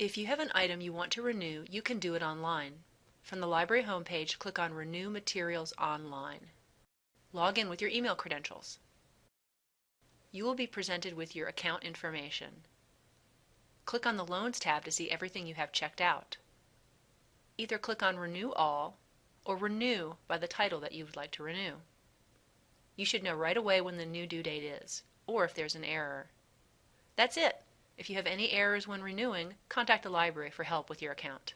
If you have an item you want to renew, you can do it online. From the library homepage, click on Renew Materials Online. Log in with your email credentials. You will be presented with your account information. Click on the Loans tab to see everything you have checked out. Either click on Renew All or Renew by the title that you would like to renew. You should know right away when the new due date is, or if there's an error. That's it! If you have any errors when renewing, contact the library for help with your account.